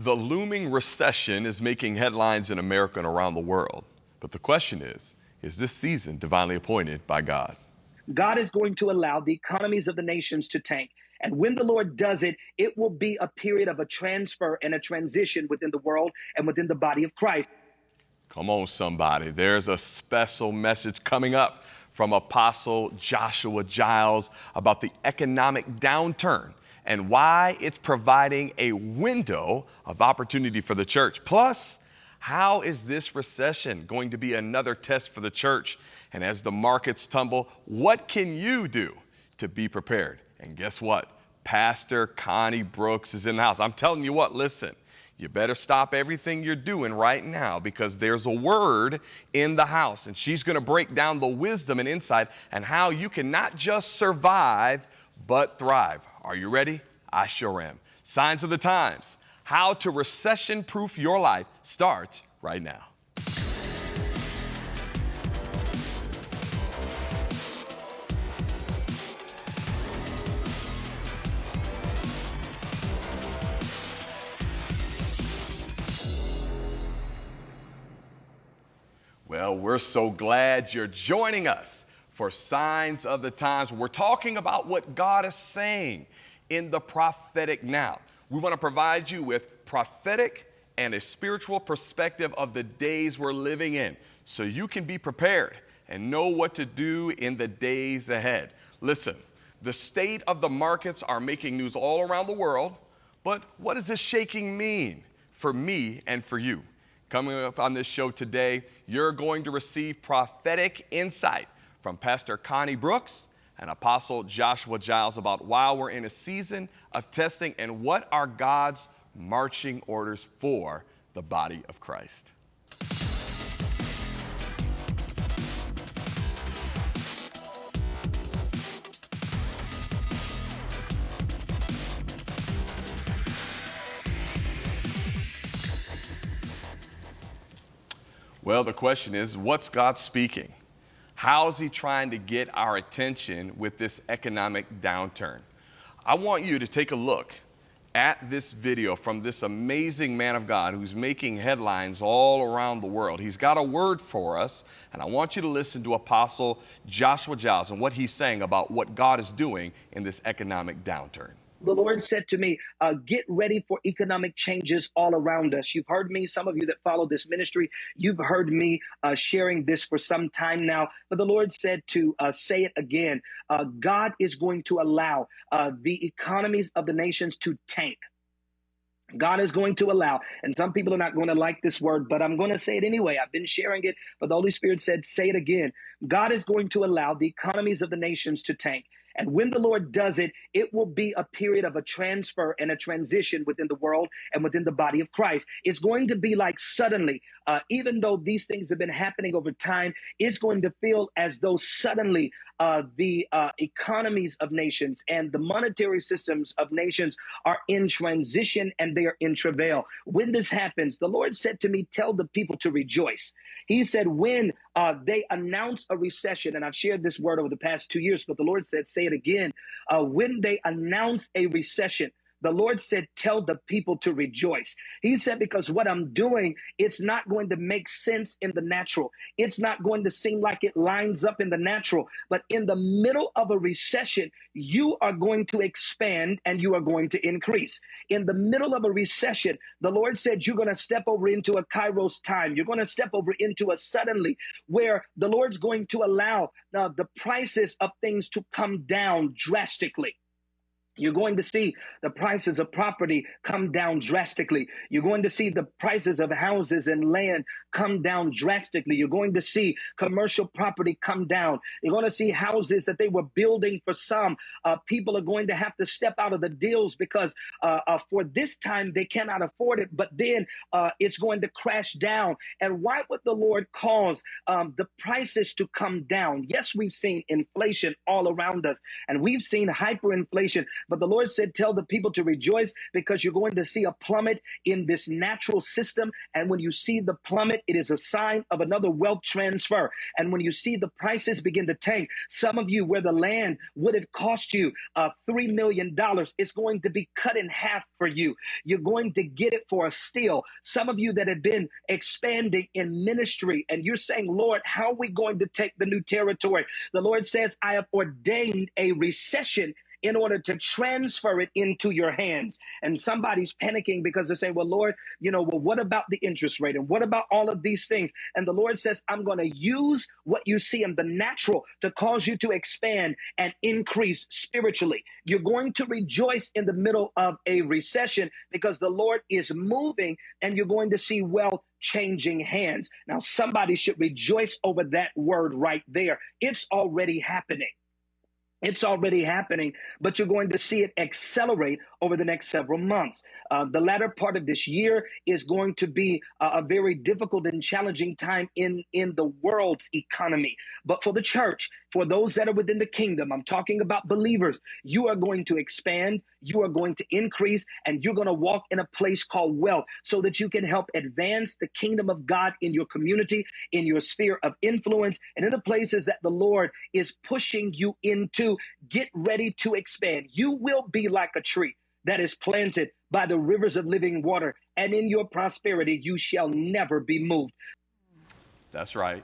The looming recession is making headlines in America and around the world. But the question is is this season divinely appointed by God? God is going to allow the economies of the nations to tank. And when the Lord does it, it will be a period of a transfer and a transition within the world and within the body of Christ. Come on, somebody. There's a special message coming up from Apostle Joshua Giles about the economic downturn and why it's providing a window of opportunity for the church. Plus, how is this recession going to be another test for the church? And as the markets tumble, what can you do to be prepared? And guess what? Pastor Connie Brooks is in the house. I'm telling you what, listen, you better stop everything you're doing right now because there's a word in the house, and she's going to break down the wisdom and insight and how you can not just survive, but thrive. Are you ready? I sure am. Signs of the times. How to recession proof your life starts right now. Well, we're so glad you're joining us for Signs of the Times. We're talking about what God is saying in the prophetic now. We want to provide you with prophetic and a spiritual perspective of the days we're living in so you can be prepared and know what to do in the days ahead. Listen, the state of the markets are making news all around the world, but what does this shaking mean for me and for you? Coming up on this show today, you're going to receive prophetic insight from Pastor Connie Brooks and Apostle Joshua Giles about why we're in a season of testing and what are God's marching orders for the body of Christ. Well, the question is what's God speaking? How's He trying to get our attention with this economic downturn? I want you to take a look at this video from this amazing man of God who's making headlines all around the world. He's got a word for us, and I want you to listen to Apostle Joshua Giles and what he's saying about what God is doing in this economic downturn the Lord said to me, uh, Get ready for economic changes all around us. You've heard me, some of you that follow this ministry, you've heard me uh, sharing this for some time now. But the Lord said to uh, say it again uh, God is going to allow uh, the economies of the nations to tank. God is going to allow, and some people are not going to like this word, but I'm going to say it anyway. I've been sharing it, but the Holy Spirit said, say it again. God is going to allow the economies of the nations to tank. And when the Lord does it, it will be a period of a transfer and a transition within the world and within the body of Christ. It's going to be like suddenly, uh, even though these things have been happening over time, it's going to feel as though suddenly uh, the uh, economies of nations and the monetary systems of nations are in transition and they are in travail. When this happens, the Lord said to me, Tell the people to rejoice. He said, When uh, they announce a recession, and I've shared this word over the past two years, but the Lord said, Say it again. Uh, when they announce a recession, the Lord said, Tell the people to rejoice. He said, Because what I'm doing, it's not going to make sense in the natural. It's not going to seem like it lines up in the natural. But in the middle of a recession, you are going to expand and you are going to increase. In the middle of a recession, the Lord said, You're going to step over into a kairos time. You're going to step over into a suddenly where the Lord's going to allow uh, the prices of things to come down drastically. You're going to see the prices of property come down drastically. You're going to see the prices of houses and land come down drastically. You're going to see commercial property come down. You're going to see houses that they were building for some. Uh, people are going to have to step out of the deals because uh, uh, for this time they cannot afford it, but then uh, it's going to crash down. And why would the Lord cause um, the prices to come down? Yes, we've seen inflation all around us, and we've seen hyperinflation But the Lord said, Tell the people to rejoice because you're going to see a plummet in this natural system. And when you see the plummet, it is a sign of another wealth transfer. And when you see the prices begin to tank, some of you where the land would have cost you uh, $3 million, it's going to be cut in half for you. You're going to get it for a steal. Some of you that have been expanding in ministry and you're saying, Lord, how are we going to take the new territory? The Lord says, I have ordained a recession in order to transfer it into your hands. And somebody's panicking because they're saying, Well, Lord, you know, well, what about the interest rate? And what about all of these things? And the Lord says, I'm going to use what you see in the natural to cause you to expand and increase spiritually. You're going to rejoice in the middle of a recession because the Lord is moving and you're going to see wealth changing hands. Now, somebody should rejoice over that word right there. It's already happening. It's already happening, but you're going to see it accelerate over the next several months. Uh, the latter part of this year is going to be a, a, very difficult and challenging time in, in the world's economy. But for the church, for those that are within the kingdom, I'm talking about believers, you are going to expand, you are going to increase, and you're going to walk in a place called wealth so that you can help advance the kingdom of God in your community, in your sphere of influence, and in the places that the Lord is pushing you into. Get ready to expand. You will be like a tree that is planted by the rivers of living water, and in your prosperity you shall never be moved. That's right.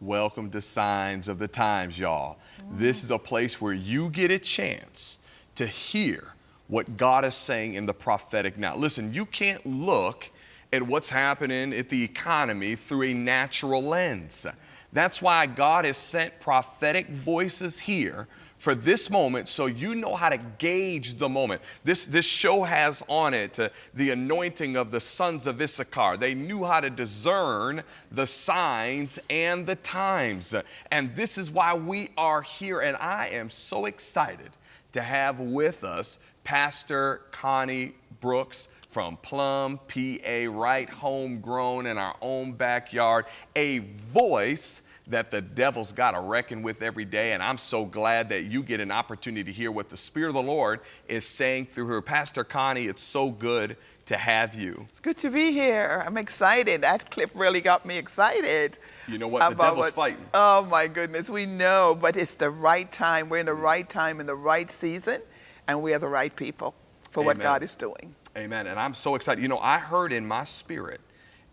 Welcome to Signs of the Times, y'all. This is a place where you get a chance to hear what God is saying in the prophetic now. Listen, you can't look at what's happening at the economy through a natural lens. That's why God has sent prophetic voices here for this moment so you know how to gauge the moment. This, this show has on it uh, the anointing of the sons of Issachar. They knew how to discern the signs and the times. And this is why we are here. And I am so excited to have with us Pastor Connie Brooks from Plum, PA, right homegrown in our own backyard, a voice that the devil's got to reckon with every day. And I'm so glad that you get an opportunity to hear what the Spirit of the Lord is saying through her. Pastor Connie, it's so good to have you. It's good to be here. I'm excited. That clip really got me excited. You know what? The devil's what, fighting. Oh my goodness, we know, but it's the right time. We're in the right time, in the right season, and we are the right people for Amen. what God is doing. Amen. And I'm so excited. You know, I heard in my spirit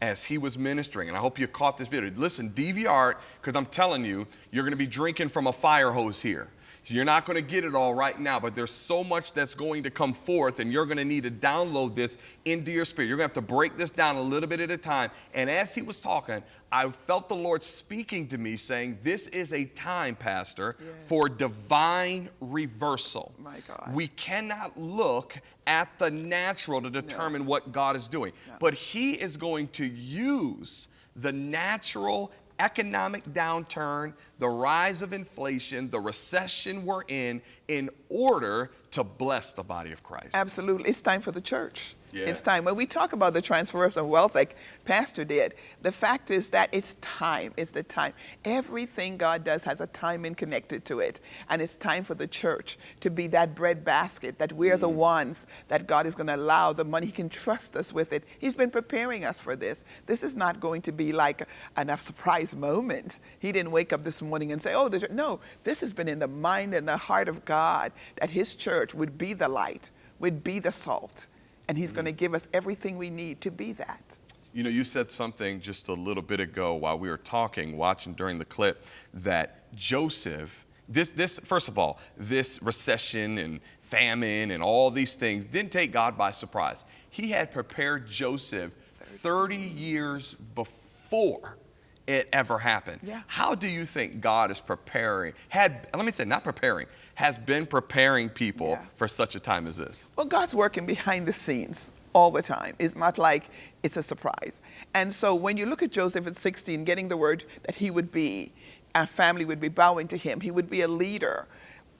as he was ministering. And I hope you caught this video. Listen, DVR, because I'm telling you, you're going to be drinking from a fire hose here. You're not going to get it all right now, but there's so much that's going to come forth, and you're going to need to download this into your spirit. You're going to have to break this down a little bit at a time. And as he was talking, I felt the Lord speaking to me saying, This is a time, Pastor, yes. for divine reversal. My God. We cannot look at the natural to determine no. what God is doing, no. but He is going to use the natural economic downturn, the rise of inflation, the recession we're in, in order to bless the body of Christ. Absolutely. It's time for the church. Yeah. It's time. When we talk about the transference of wealth, like Pastor did, the fact is that it's time. It's the time. Everything God does has a timing connected to it. And it's time for the church to be that bread basket, that we're mm. the ones that God is going to allow the money. He can trust us with it. He's been preparing us for this. This is not going to be like a, a surprise moment. He didn't wake up this morning and say, oh, no, this has been in the mind and the heart of God that His church would be the light, would be the salt and He's mm going to give us everything we need to be that. You know, you said something just a little bit ago while we were talking, watching during the clip, that Joseph, this, this, first of all, this recession and famine and all these things didn't take God by surprise. He had prepared Joseph 30 years before it ever happened. Yeah. How do you think God is preparing, had, let me say, not preparing, has been preparing people yeah. for such a time as this? Well, God's working behind the scenes all the time. It's not like it's a surprise. And so when you look at Joseph at 16, getting the word that he would be, a family would be bowing to him, he would be a leader.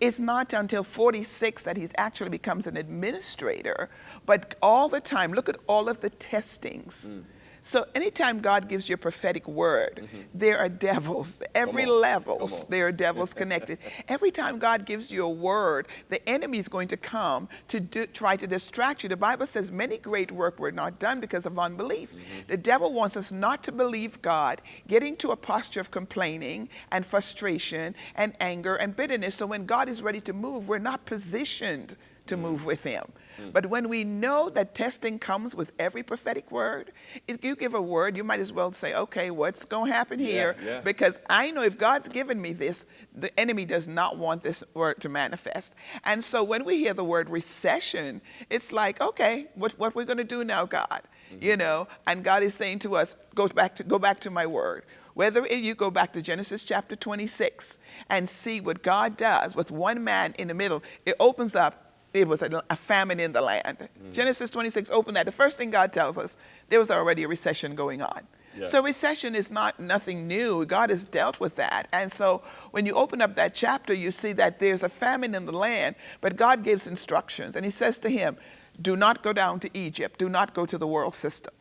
It's not until 46 that he actually becomes an administrator, but all the time, look at all of the testings. Mm So anytime God gives you a prophetic word, mm -hmm. there are devils, every levels, there are devils connected. every time God gives you a word, the enemy is going to come to do, try to distract you. The Bible says many great work were not done because of unbelief. Mm -hmm. The devil wants us not to believe God, get into a posture of complaining and frustration and anger and bitterness. So when God is ready to move, we're not positioned to mm -hmm. move with him. Mm. But when we know that testing comes with every prophetic word, if you give a word, you might as well say, okay, what's going to happen here? Yeah, yeah. Because I know if God's given me this, the enemy does not want this word to manifest. And so when we hear the word recession, it's like, okay, what, what we're going to do now, God? Mm-hmm. You know, and God is saying to us, go back to, go back to my word. Whether you go back to Genesis chapter 26 and see what God does with one man in the middle, it opens up it was a, a famine in the land. Mm. Genesis 26, open that. The first thing God tells us, there was already a recession going on. Yeah. So recession is not nothing new. God has dealt with that. And so when you open up that chapter, you see that there's a famine in the land, but God gives instructions. And he says to him, do not go down to Egypt. Do not go to the world system.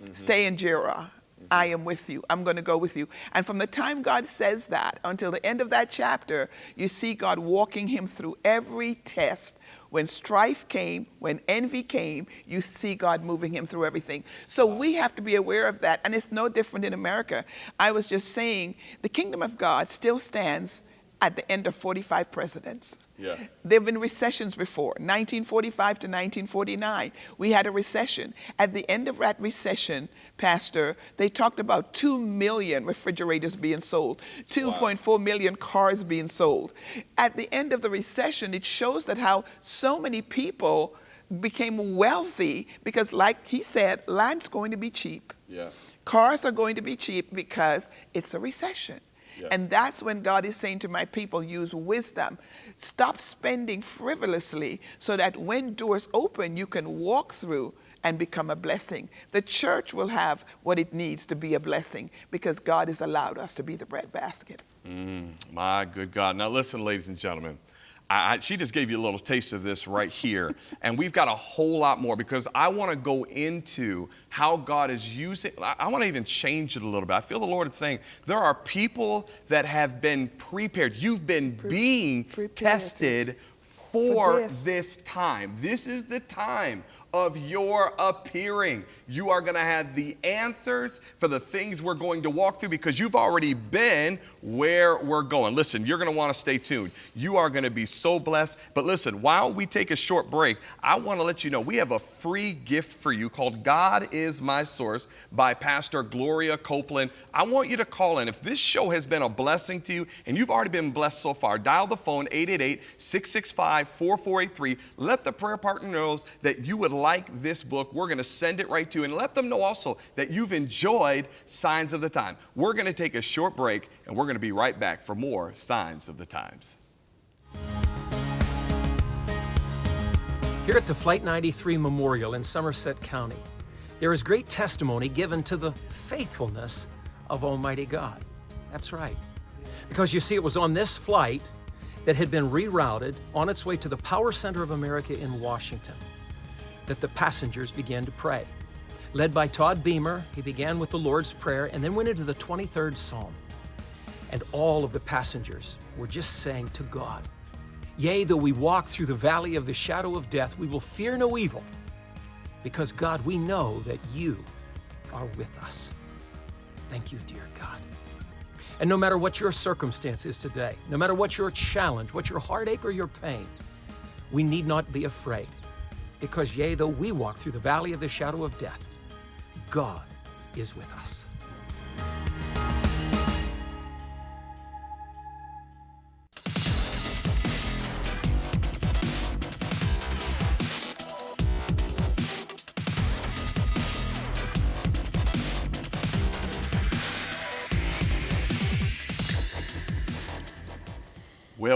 Mm -hmm. Stay in Gerar. I am with you. I'm going to go with you. And from the time God says that until the end of that chapter, you see God walking him through every test. When strife came, when envy came, you see God moving him through everything. So we have to be aware of that. And it's no different in America. I was just saying the kingdom of God still stands at the end of 45 presidents. Yeah. There have been recessions before, 1945 to 1949. We had a recession. At the end of that recession, Pastor, they talked about 2 million refrigerators being sold, 2.4 wow. million cars being sold. At the end of the recession, it shows that how so many people became wealthy because like he said, land's going to be cheap. Yeah. Cars are going to be cheap because it's a recession. And that's when God is saying to my people, use wisdom. Stop spending frivolously so that when doors open, you can walk through and become a blessing. The church will have what it needs to be a blessing because God has allowed us to be the breadbasket. Mm, my good God. Now listen, ladies and gentlemen. I, she just gave you a little taste of this right here. and we've got a whole lot more because I want to go into how God is using, I, I want to even change it a little bit. I feel the Lord is saying there are people that have been prepared. You've been Pre being tested for, for this. this time. This is the time of your appearing. You are going to have the answers for the things we're going to walk through because you've already been where we're going. Listen, you're going to want to stay tuned. You are going to be so blessed. But listen, while we take a short break, I want to let you know we have a free gift for you called God is My Source by Pastor Gloria Copeland. I want you to call in. If this show has been a blessing to you and you've already been blessed so far, dial the phone 888 665 4483. Let the prayer partner know that you would like this book. We're going to send it right to you and let them know also that you've enjoyed Signs of the Time. We're going to take a short break and we're going to be right back for more Signs of the Times. Here at the Flight 93 Memorial in Somerset County, there is great testimony given to the faithfulness of Almighty God. That's right. Because you see, it was on this flight that had been rerouted on its way to the Power Center of America in Washington that the passengers began to pray. Led by Todd Beamer, he began with the Lord's Prayer and then went into the 23rd Psalm. And all of the passengers were just saying to God, Yea, though we walk through the valley of the shadow of death, we will fear no evil, because God, we know that you are with us. Thank you, dear God. And no matter what your circumstance is today, no matter what your challenge, what your heartache or your pain, we need not be afraid because yea, though we walk through the valley of the shadow of death, God is with us.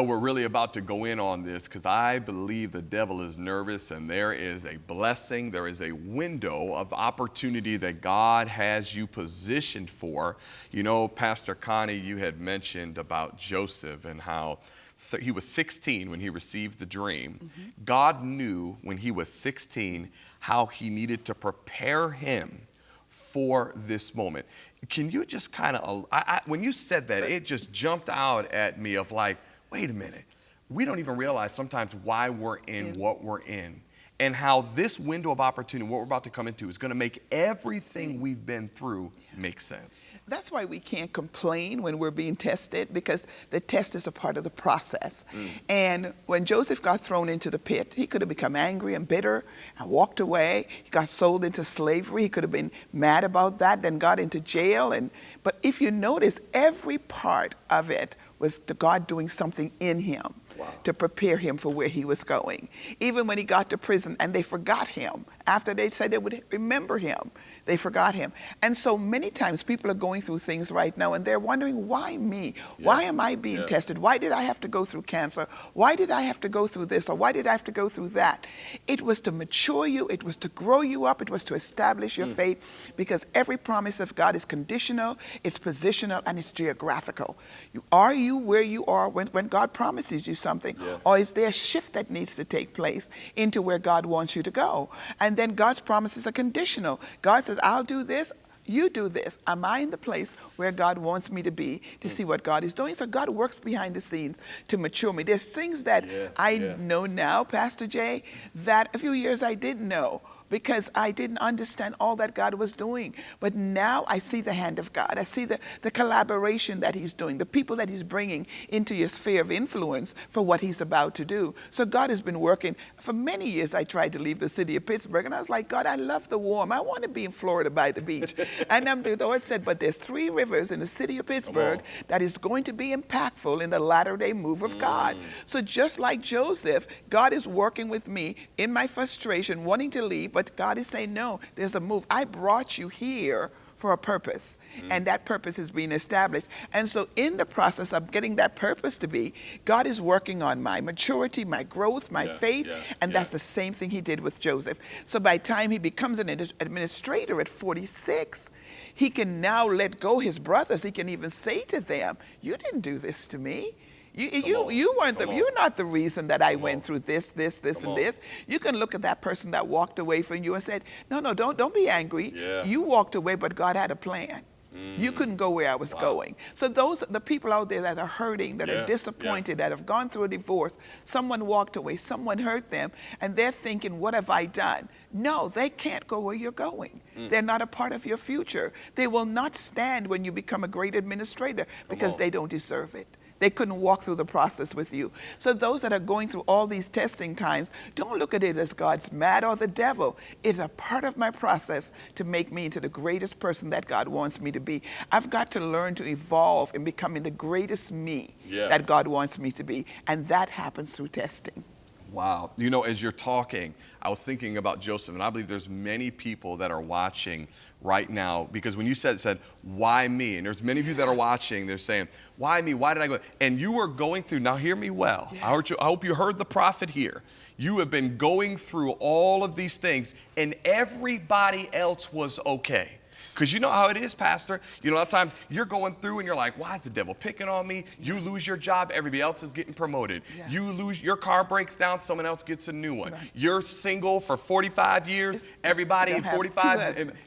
We're really about to go in on this because I believe the devil is nervous and there is a blessing, there is a window of opportunity that God has you positioned for. You know, Pastor Connie, you had mentioned about Joseph and how so he was 16 when he received the dream. Mm -hmm. God knew when he was 16 how he needed to prepare him for this moment. Can you just kind of, when you said that, it just jumped out at me of like, wait a minute, we don't even realize sometimes why we're in what we're in and how this window of opportunity, what we're about to come into, is going to make everything we've been through make sense. That's why we can't complain when we're being tested because the test is a part of the process. Mm. And when Joseph got thrown into the pit, he could have become angry and bitter and walked away. He got sold into slavery. He could have been mad about that, then got into jail. And but if you notice, every part of it was God doing something in him wow. to prepare him for where he was going. Even when he got to prison and they forgot him, after they said they would remember him, they forgot him. And so many times people are going through things right now and they're wondering, why me? Yeah. Why am I being yeah. tested? Why did I have to go through cancer? Why did I have to go through this? Or why did I have to go through that? It was to mature you, it was to grow you up, it was to establish your mm. faith because every promise of God is conditional, it's positional, and it's geographical. You, are you where you are when, when God promises you something? Yeah. Or is there a shift that needs to take place into where God wants you to go? And then God's promises are conditional. God says, says, I'll do this, you do this. Am I in the place where God wants me to be to see what God is doing? So God works behind the scenes to mature me. There's things that yeah, I yeah. know now, Pastor Jay, that a few years I didn't know because I didn't understand all that God was doing. But now I see the hand of God. I see the, the collaboration that he's doing, the people that he's bringing into your sphere of influence for what he's about to do. So God has been working. For many years, I tried to leave the city of Pittsburgh, and I was like, God, I love the warm. I want to be in Florida by the beach. and um, the Lord said, but there's three rivers in the city of Pittsburgh that is going to be impactful in the latter day move of mm. God. So just like Joseph, God is working with me in my frustration, wanting to leave, but God is saying, no, there's a move. I brought you here for a purpose, mm. and that purpose is being established. And so, in the process of getting that purpose to be, God is working on my maturity, my growth, my yeah, faith, yeah, and yeah. that's the same thing He did with Joseph. So, by the time he becomes an administrator at 46, he can now let go his brothers. He can even say to them, You didn't do this to me. You, you, you weren't the, you're not the reason that I Come went on. through this, this, this, Come and on. this. You can look at that person that walked away from you and said, no, no, don't, don't be angry. Yeah. You walked away, but God had a plan. Mm. You couldn't go where I was wow. going. So those the people out there that are hurting, that yeah. are disappointed, yeah. that have gone through a divorce, someone walked away, someone hurt them, and they're thinking, what have I done? No, they can't go where you're going. Mm. They're not a part of your future. They will not stand when you become a great administrator because they don't deserve it. They couldn't walk through the process with you. So those that are going through all these testing times, don't look at it as God's mad or the devil. It's a part of my process to make me into the greatest person that God wants me to be. I've got to learn to evolve in becoming the greatest me yeah. that God wants me to be. And that happens through testing. Wow. You know, as you're talking, I was thinking about Joseph, and I believe there's many people that are watching right now because when you said said why me, and there's many of you that are watching, they're saying why me, why did I go? And you were going through. Now hear me well. Yes. I, heard you, I hope you heard the prophet here. You have been going through all of these things, and everybody else was okay. Because you know how it is, Pastor. You know, a lot of times you're going through and you're like, why is the devil picking on me? You lose your job, everybody else is getting promoted. Yeah. You lose your car breaks down, someone else gets a new one. Right. You're single for 45 years, everybody in 45,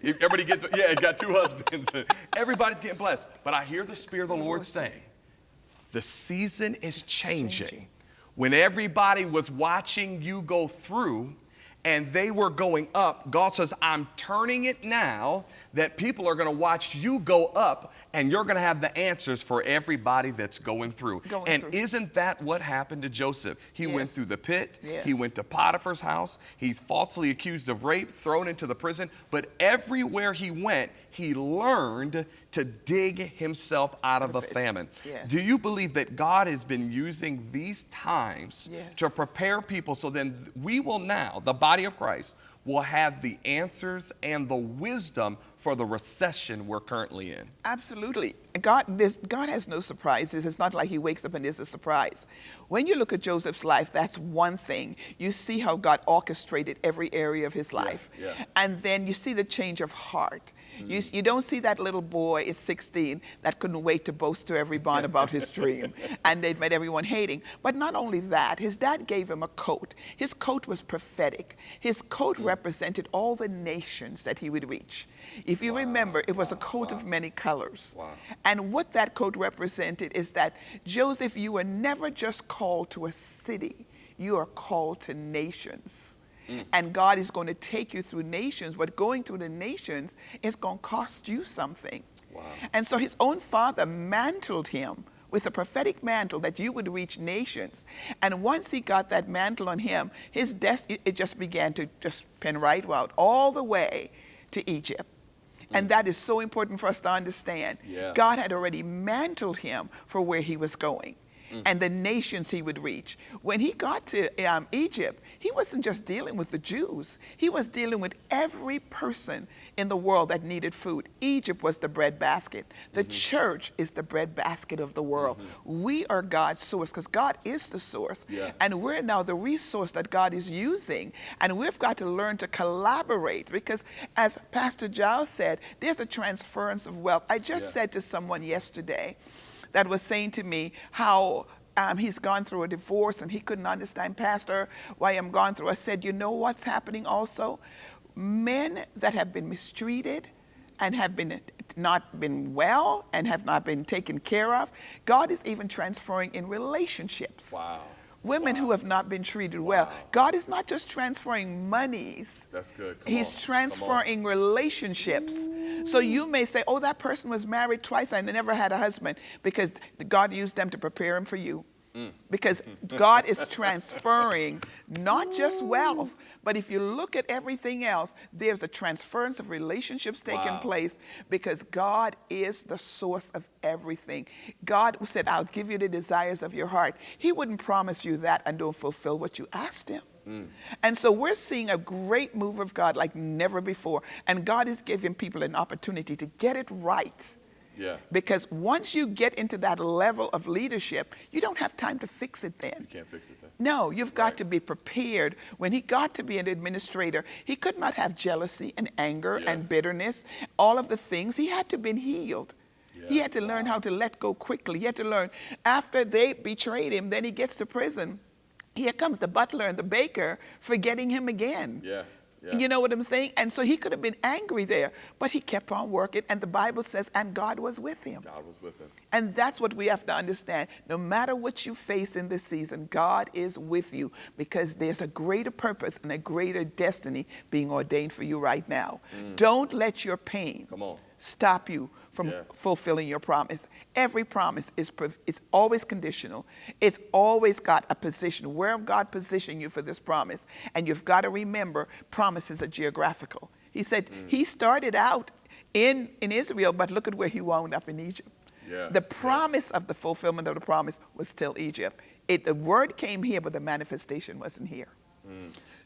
everybody gets, yeah, got two husbands. Everybody's getting blessed. But I hear the Spirit of the Lord saying, the season is changing. When everybody was watching you go through, and they were going up. God says, I'm turning it now that people are going to watch you go up and you're going to have the answers for everybody that's going through. Going and through. isn't that what happened to Joseph? He yes. went through the pit, yes. he went to Potiphar's house, he's falsely accused of rape, thrown into the prison, but everywhere he went, he learned to dig himself out of a famine. Yes. Do you believe that God has been using these times yes. to prepare people so then we will now, the body of Christ, will have the answers and the wisdom for the recession we're currently in. Absolutely. God, God has no surprises. It's not like he wakes up and there's a surprise. When you look at Joseph's life, that's one thing. You see how God orchestrated every area of his life. Yeah, yeah. And then you see the change of heart. You, you don't see that little boy is 16 that couldn't wait to boast to everyone about his dream. And they'd made everyone hating. But not only that, his dad gave him a coat. His coat was prophetic. His coat hmm. represented all the nations that he would reach. If you remember, it was a coat of many colors. Wow. And what that coat represented is that, Joseph, you were never just called to a city, you are called to nations. Mm. And God is going to take you through nations, but going through the nations is going to cost you something. Wow. And so his own father mantled him with a prophetic mantle that you would reach nations. And once he got that mantle on him, his destiny, it just began to just pen right out all the way to Egypt. Mm. And that is so important for us to understand. Yeah. God had already mantled him for where he was going Mm. and the nations he would reach. When he got to um, Egypt, he wasn't just dealing with the Jews, he was dealing with every person in the world that needed food. Egypt was the bread basket. The mm-hmm. church is the bread basket of the world. Mm-hmm. We are God's source because God is the source. Yeah. And we're now the resource that God is using. And we've got to learn to collaborate because, as Pastor Giles said, there's a transference of wealth. I just Yeah. said to someone yesterday that was saying to me how um, he's gone through a divorce and he couldn't understand, Pastor, why I'm going through. I said, you know what's happening also? Men that have been mistreated and have been not been well and have not been taken care of, God is even transferring in relationships. Wow. Women who have not been treated well. God is not just transferring monies. That's good. Come He's on. Transferring relationships. So you may say, oh, that person was married twice and never had a husband because God used them to prepare him for you. Mm. Because God is transferring not just wealth, but if you look at everything else, there's a transference of relationships taking Wow. place because God is the source of everything. God said, I'll give you the desires of your heart. He wouldn't promise you that and don't fulfill what you asked Him. Mm. And so we're seeing a great move of God like never before. And God is giving people an opportunity to get it right. Yeah. Because once you get into that level of leadership, you don't have time to fix it then. You can't fix it then. No, you've got Right. to be prepared. When he got to be an administrator, he could not have jealousy and anger Yeah. and bitterness, all of the things. He had to been healed. He had to learn how to let go quickly. He had to learn after they betrayed him, then he gets to prison. Here comes the butler and the baker forgetting him again. Yeah. Yeah. You know what I'm saying? And so he could have been angry there, but he kept on working, and the Bible says, and God was with him. God was with him. And that's what we have to understand. No matter what you face in this season, God is with you because there's a greater purpose and a greater destiny being ordained for you right now. Don't let your pain Mm. Come on. stop you from Yeah. fulfilling your promise. Every promise is, is always conditional. It's always got a position. Where God positioned you for this promise? And you've got to remember, promises are geographical. He said Mm. he started out in, in Israel, but look at where he wound up in Egypt. Yeah, The yeah. promise of the fulfillment of the promise was still Egypt. It, the word came here, but the manifestation wasn't here.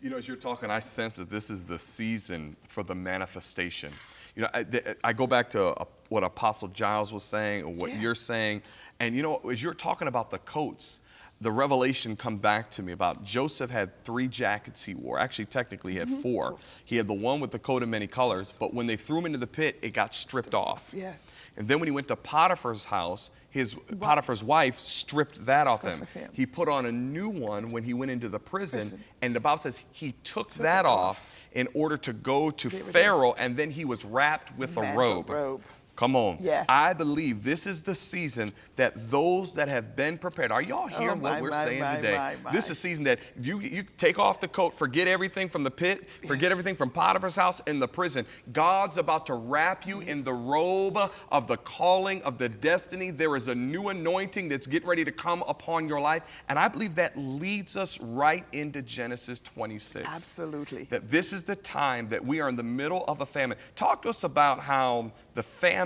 You know, as you're talking, I sense that this is the season for the manifestation. You know, I, I go back to uh, what Apostle Giles was saying, or what Yes. you're saying, and you know, as you're talking about the coats, the revelation come back to me about Joseph had three jackets he wore. Actually, technically, he had four. He had the one with the coat of many colors, but when they threw him into the pit, it got stripped off. Yes. And then when he went to Potiphar's house, his Potiphar's wife stripped that off him. him. He put on a new one when he went into the prison, Prison. and the Bible says he took that it off in order to go to There it is. Pharaoh, and then he was wrapped with a robe. robe. Come on. Yes. I believe this is the season that those that have been prepared. Are y'all oh, hearing Oh, my, what we're my, saying my, today? This is a season that you you take off the coat, forget everything from the pit, forget everything from Potiphar's house and the prison. God's about to wrap you in the robe of the calling of the destiny. There is a new anointing that's getting ready to come upon your life, and I believe that leads us right into Genesis 26 Absolutely. that this is the time that we are in the middle of a famine. Talk to us about how the famine,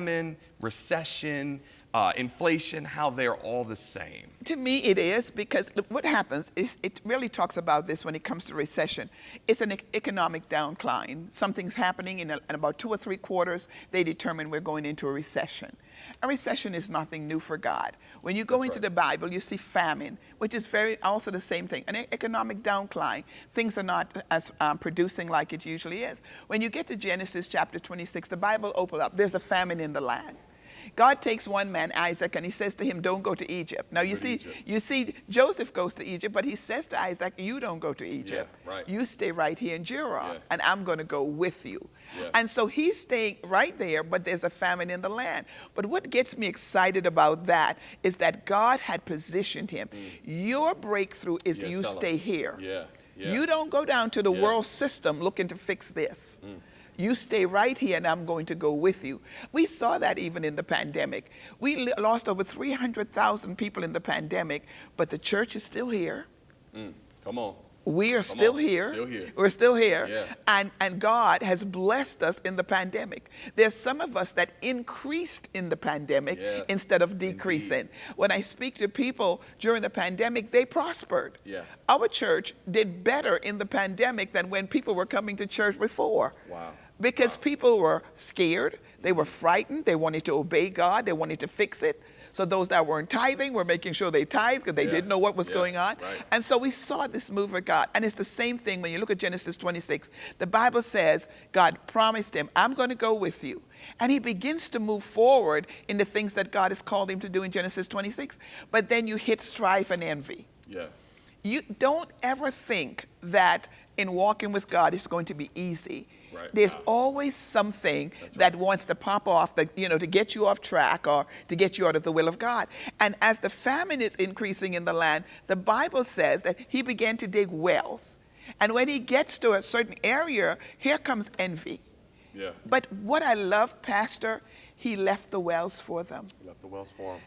recession, uh, inflation, how they're all the same? To me, it is because what happens is it really talks about this when it comes to recession. It's an economic downcline. Something's happening in, a, in about two or three quarters. They determine we're going into a recession. A recession is nothing new for God. When you go That's into right. the Bible, you see famine, which is very also the same thing. An economic downcline. Things are not as um, producing like it usually is. When you get to Genesis chapter 26, the Bible opens up. There's a famine in the land. God takes one man, Isaac, and he says to him, don't go to Egypt. Now you see, Egypt. you see, Joseph goes to Egypt, but he says to Isaac, you don't go to Egypt. Yeah, right. You stay right here in Gerar, yeah. and I'm going to go with you. Yeah. And so he's staying right there, but there's a famine in the land. But what gets me excited about that is that God had positioned him. Mm. Your breakthrough is you stay him. here. Yeah. You don't go down to the world system looking to fix this. Mm. You stay right here and I'm going to go with you. We saw that even in the pandemic. We lost over 300,000 people in the pandemic, but the church is still here. Mm, come on. We are still here. still here. We're still here. Yeah. And, and God has blessed us in the pandemic. There's some of us that increased in the pandemic yes. instead of decreasing. Indeed. When I speak to people during the pandemic, they prospered. Yeah. Our church did better in the pandemic than when people were coming to church before. Wow because people were scared, they were frightened, they wanted to obey God, they wanted to fix it. So those that weren't tithing were making sure they tithed because they yeah. didn't know what was yeah. going on. Right. And so we saw this move of God. And it's the same thing when you look at Genesis 26. The Bible says God promised him, I'm going to go with you. And he begins to move forward in the things that God has called him to do in Genesis 26. But then you hit strife and envy. Yeah. You don't ever think that in walking with God it's going to be easy. Right. There's always something right. that wants to pop off, the, you know, to get you off track or to get you out of the will of God. And as the famine is increasing in the land, the Bible says that he began to dig wells. And when he gets to a certain area, here comes envy. Yeah. But what I love, Pastor, he left the wells for them. He left the wells for them.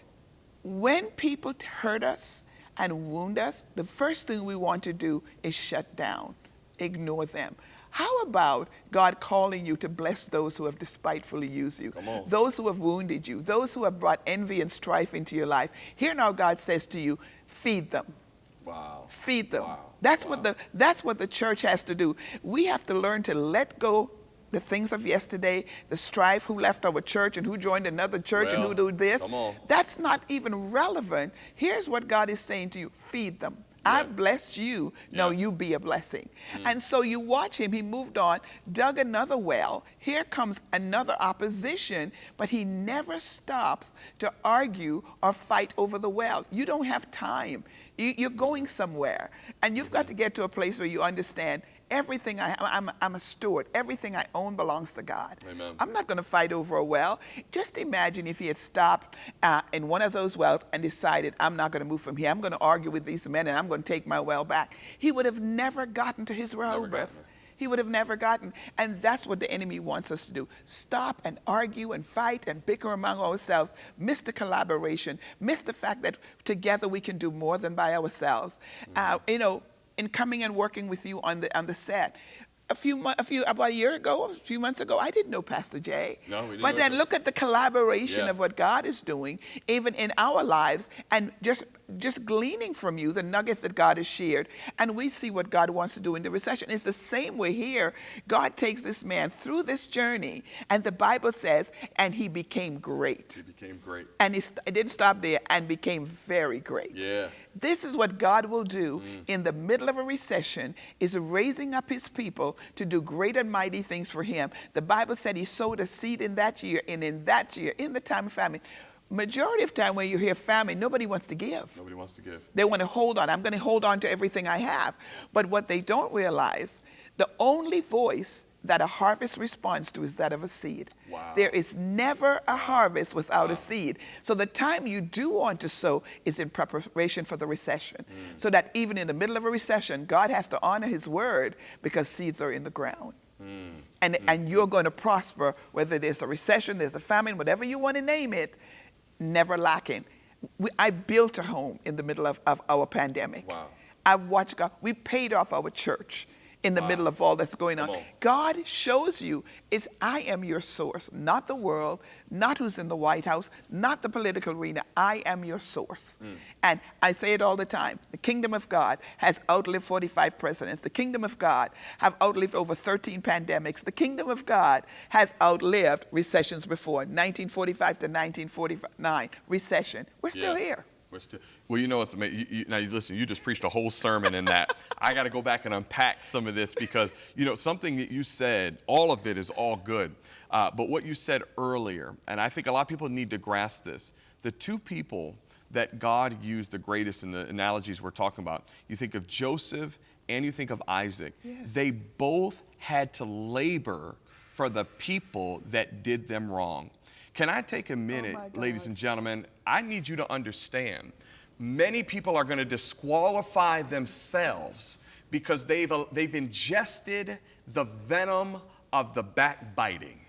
When people hurt us and wound us, the first thing we want to do is shut down, ignore them. How about God calling you to bless those who have despitefully used you, those who have wounded you, those who have brought envy and strife into your life? Here now God says to you, feed them. Wow. Feed them. Wow. That's wow. what the that's what the church has to do. We have to learn to let go the things of yesterday, the strife, who left our church and who joined another church well, and who do this. Come That's not even relevant. Here's what God is saying to you feed them. I've blessed you. No, you be a blessing. Mm. And so you watch him. He moved on, dug another well. Here comes another opposition, but he never stops to argue or fight over the well. You don't have time. You, are going somewhere. And you've got to get to a place where you understand Everything I I'm, I'm a steward. Everything I own belongs to God. Amen. I'm not going to fight over a well. Just imagine if he had stopped uh, in one of those wells and decided, I'm not going to move from here. I'm going to argue with these men and I'm going to take my well back. He would have never gotten to his birth. He would have never gotten. And that's what the enemy wants us to do. Stop and argue and fight and bicker among ourselves. Miss the collaboration. Miss the fact that together we can do more than by ourselves. Mm -hmm. uh, you know, in coming and working with you on the on the set. A few, a few, about a year ago, a few months ago, I didn't know Pastor Jay. No, we didn't. But then look at the collaboration yeah. of what God is doing, even in our lives, and just just gleaning from you the nuggets that God has shared, and we see what God wants to do in the recession. It's the same way here. God takes this man through this journey, and the Bible says, and he became great. He became great. And he it didn't stop there, and became very great. Yeah. This is what God will do mm. in the middle of a recession, is raising up his people to do great and mighty things for him. The Bible said he sowed a seed in that year, and in that year, in the time of famine, majority of time when you hear famine, nobody wants to give. Nobody wants to give. They want to hold on. I'm going to hold on to everything I have. But what they don't realize, the only voice that a harvest responds to is that of a seed. Wow. There is never a harvest without wow. a seed. So the time you do want to sow is in preparation for the recession. Mm. So that even in the middle of a recession, God has to honor his word because seeds are in the ground. Mm. And, mm. and you're going to prosper whether there's a recession, there's a famine, whatever you want to name it, never lacking. We, I built a home in the middle of, of our pandemic. Wow. I watched God. We paid off our church in the wow. middle of all that's going on. on. God shows you is I am your source, not the world, not who's in the White House, not the political arena. I am your source. Mm. And I say it all the time. The kingdom of God has outlived 45 presidents. The kingdom of God have outlived over 13 pandemics. The kingdom of God has outlived recessions before, 1945 to 1949, recession. We're still yeah. here. We're well, you know, it's amazing. You, you, now, you listen, you just preached a whole sermon in that. I got to go back and unpack some of this because, you know, something that you said, all of it is all good. Uh, but what you said earlier, and I think a lot of people need to grasp this the two people that God used the greatest in the analogies we're talking about, you think of Joseph and you think of Isaac. Yes. They both had to labor for the people that did them wrong. Can I take a oh minute, oh ladies and gentlemen? I need you to understand many people are going to disqualify themselves because they've, they've ingested the venom of the backbiting.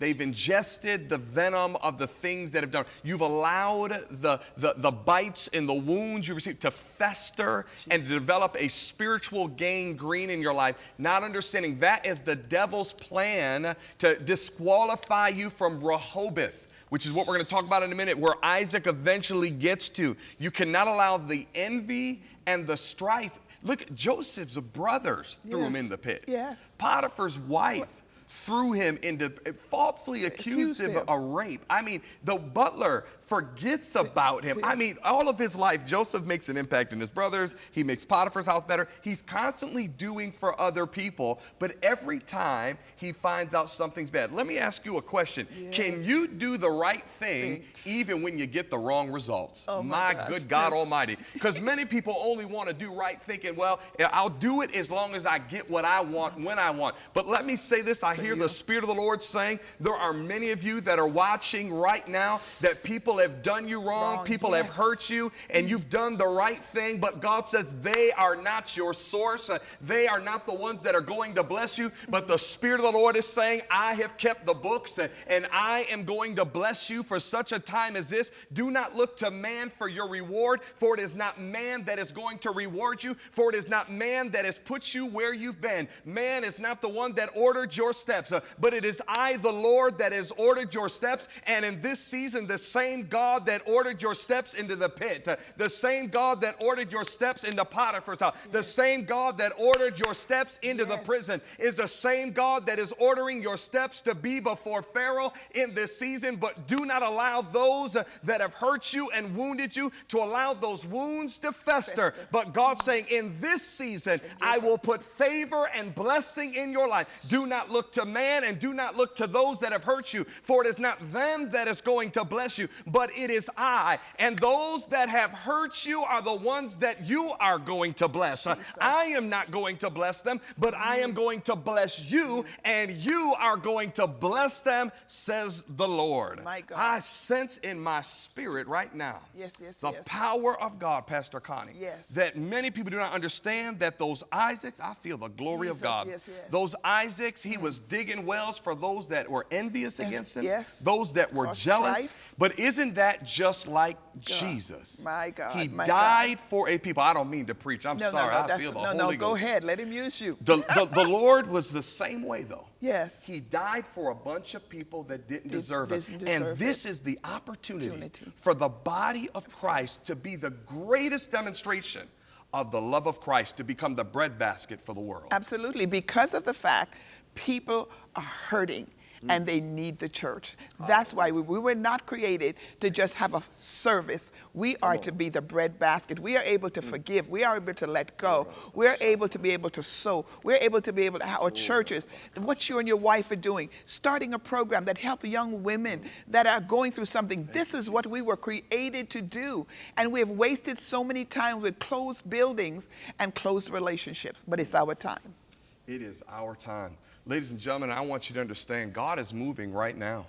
They've ingested the venom of the things that have done. You've allowed the, the, the bites and the wounds you received to fester and to develop a spiritual gangrene in your life, not understanding that is the devil's plan to disqualify you from Rehoboth which is what we're going to talk about in a minute, where Isaac eventually gets to. You cannot allow the envy and the strife. Look, Joseph's brothers threw yes. him in the pit. Yes. Potiphar's wife threw him into, falsely accused, accused him, of rape. I mean, the butler forgets about him. I mean, all of his life, Joseph makes an impact in his brothers. He makes Potiphar's house better. He's constantly doing for other people, but every time he finds out something's bad. Let me ask you a question. Yes. Can you do the right thing Thanks. even when you get the wrong results? Oh my, my good God yes. Almighty. Because many people only want to do right thinking, well, I'll do it as long as I get what I want when I want. But let me say this I hear the Spirit of the Lord saying, there are many of you that are watching right now that people have done you wrong, wrong people yes. have hurt you, and you've done the right thing, but God says they are not your source. Uh, they are not the ones that are going to bless you, but the Spirit of the Lord is saying, I have kept the books uh, and I am going to bless you for such a time as this. Do not look to man for your reward, for it is not man that is going to reward you, for it is not man that has put you where you've been. Man is not the one that ordered your steps, uh, but it is I, the Lord, that has ordered your steps. And in this season, the same God that ordered your steps into the pit, the same God that ordered your steps into Potiphar's house, the same God that ordered your steps into yes. the prison is the same God that is ordering your steps to be before Pharaoh in this season. But do not allow those that have hurt you and wounded you to allow those wounds to fester. fester. But God's saying, in this season, I will put favor and blessing in your life. Do not look to man and do not look to those that have hurt you, for it is not them that is going to bless you, but it is I. And those that have hurt you are the ones that you are going to bless. Jesus. I am not going to bless them, but I am going to bless you, and you are going to bless them, says the Lord. My God. I sense in my spirit right now yes, yes, the yes. power of God, Pastor Connie, yes. that many people do not understand that those Isaacs, I feel the glory Jesus, of God. Yes, yes. Those Isaacs, he mm. was digging wells for those that were envious yes, against him, yes. those that were jealous. Strife. But isn't that just like God. Jesus? My God. He my died God. for a people. I don't mean to preach. I'm no, sorry. No, no, I feel the no, Holy no, Ghost. go ahead. Let him use you. The, the, the Lord was the same way, though. Yes. He died for a bunch of people that didn't Did, deserve it. and this it. is the opportunity, opportunity for the body of Christ to be the greatest demonstration of the love of Christ, to become the breadbasket for the world. Absolutely. Because of the fact people are hurting Mm. and they need the church. Ah. That's why we, we, were not created to just have a service. We are to be the bread basket. We are able to mm. forgive. We are able to let go. We're able to be able to sow. We're able to be able to, our churches, what you and your wife are doing, starting a program that help young women that are going through something. This is what we were created to do. And we have wasted so many times with closed buildings and closed relationships, but it's mm. our time. It is our time. Ladies and gentlemen, I want you to understand God is moving right now.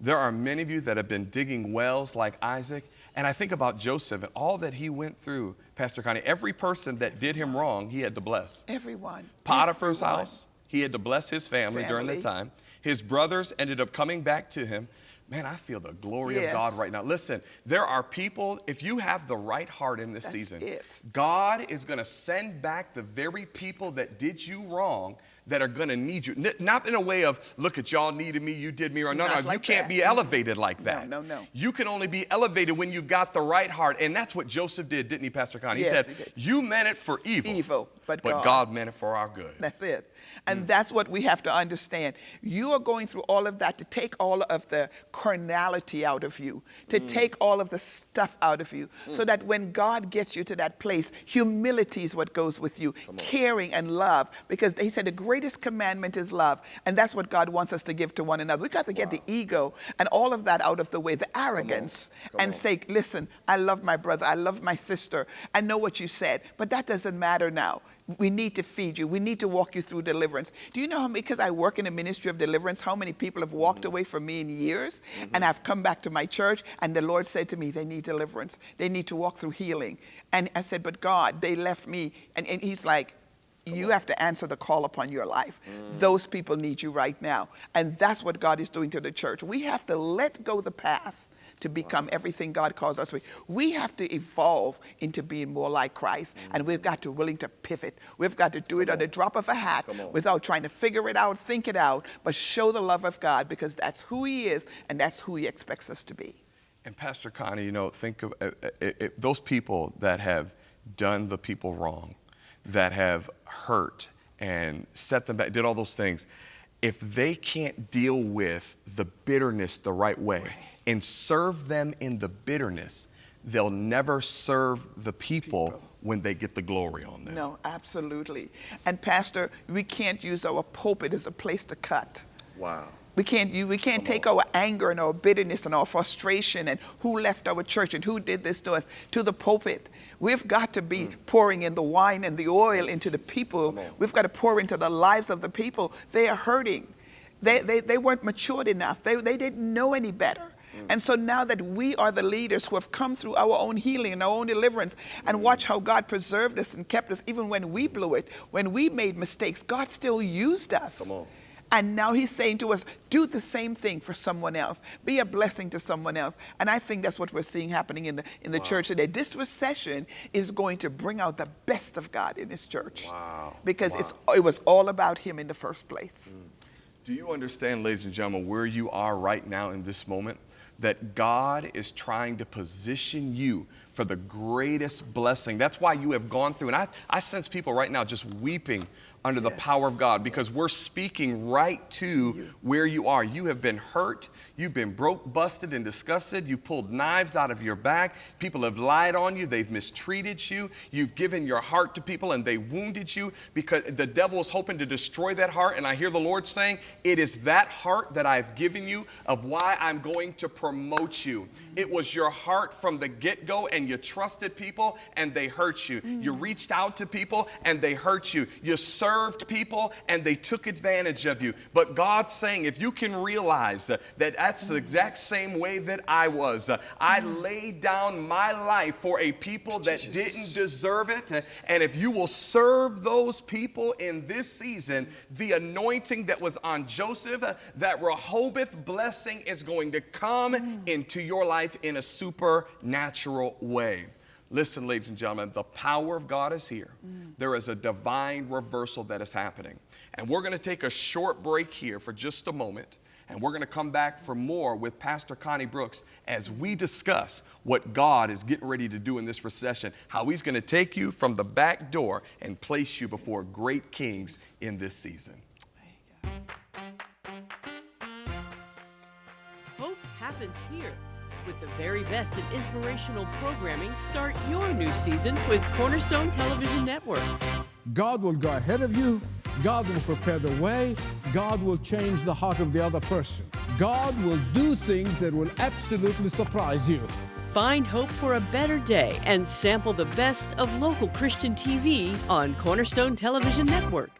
There are many of you that have been digging wells like Isaac. And I think about Joseph and all that he went through, Pastor Connie. Every person that did him wrong, he had to bless. Everyone. Potiphar's Everyone. house, he had to bless his family, family, during that time. His brothers ended up coming back to him. Man, I feel the glory Yes. of God right now. Listen, there are people, if you have the right heart in this That's season, it. God is going to send back the very people that did you wrong that are going to need you. N- not in a way of, look at y'all needed me, you did me wrong. No, Not no, you can't that. be elevated like that. no, no. No. You can only be elevated when you've got the right heart. And that's what Joseph did, didn't he, Pastor Connie? Yes, he he said, did. You meant it for evil, Evil, but but God. God meant it for our good. That's it. And that's what we have to understand. You are going through all of that to take all of the carnality out of you, to take all of the stuff out of you, so that when God gets you to that place, humility is what goes with you, caring and love. Because he said the greatest commandment is love. And that's what God wants us to give to one another. We've got to get the ego and all of that out of the way, the arrogance, and say, listen, I love my brother, I love my sister, I know what you said, but that doesn't matter now. We need to feed you. We need to walk you through deliverance. Do you know how, because I work in the ministry of deliverance, how many people have walked mm-hmm. away from me in years mm-hmm. and I've come back to my church and the Lord said to me, they need deliverance. They need to walk through healing. And I said, but God, they left me. And, and he's like, you have to answer the call upon your life. Mm. Those people need you right now. And that's what God is doing to the church. We have to let go the past to become everything God calls us to be. We have to evolve into being more like Christ, and we've got to willing to pivot. We've got to do it on the drop of a hat without trying to figure it out, think it out, but show the love of God because that's who He is and that's who He expects us to be. And Pastor Connie, you know, think of uh, uh, uh, those people that have done the people wrong, that have hurt and set them back, did all those things. If they can't deal with the bitterness the right way and serve them in the bitterness, they'll never serve the people, when they get the glory on them. No, absolutely. And Pastor, we can't use our pulpit as a place to cut. Wow. We can't, you, we can't take our anger and our bitterness and our frustration and who left our church and who did this to us to the pulpit. We've got to be pouring in the wine and the oil into the people. We've got to pour into the lives of the people. They are hurting. They, they, they weren't matured enough. They, they didn't know any better. And so now that we are the leaders who have come through our own healing and our own deliverance and watch how God preserved us and kept us even when we blew it, when we made mistakes, God still used us. Come on. And now he's saying to us, do the same thing for someone else. Be a blessing to someone else. And I think that's what we're seeing happening in the, in the church today. This recession is going to bring out the best of God in his church. Wow. Because It's, it was all about him in the first place. Mm. Do you understand, ladies and gentlemen, where you are right now in this moment? That God is trying to position you for the greatest blessing. That's why you have gone through, and I, I sense people right now just weeping under the power of God because we're speaking right to where you are. You have been hurt, you've been broke, busted, and disgusted. You've pulled knives out of your back. People have lied on you, they've mistreated you. You've given your heart to people and they wounded you because the devil is hoping to destroy that heart. And I hear the Lord saying, It is that heart that I've given you of why I'm going to promote you. It was your heart from the get go, and you trusted people and they hurt you. You mm. reached out to people and they hurt you. You served people and they took advantage of you. But God's saying, if you can realize that that's the exact same way that I was, uh, I laid down my life for a people that didn't deserve it. And if you will serve those people in this season, the anointing that was on Joseph, uh, that Rehoboth blessing is going to come into your life in a supernatural way. Listen, ladies and gentlemen, the power of God is here. There is a divine reversal that is happening. And we're going to take a short break here for just a moment. And we're going to come back for more with Pastor Connie Brooks as we discuss what God is getting ready to do in this recession, how He's going to take you from the back door and place you before great kings in this season. Hope happens here. With the very best in inspirational programming, start your new season with Cornerstone Television Network. God will go ahead of you. God will prepare the way. God will change the heart of the other person. God will do things that will absolutely surprise you. Find hope for a better day and sample the best of local Christian TV on Cornerstone Television Network.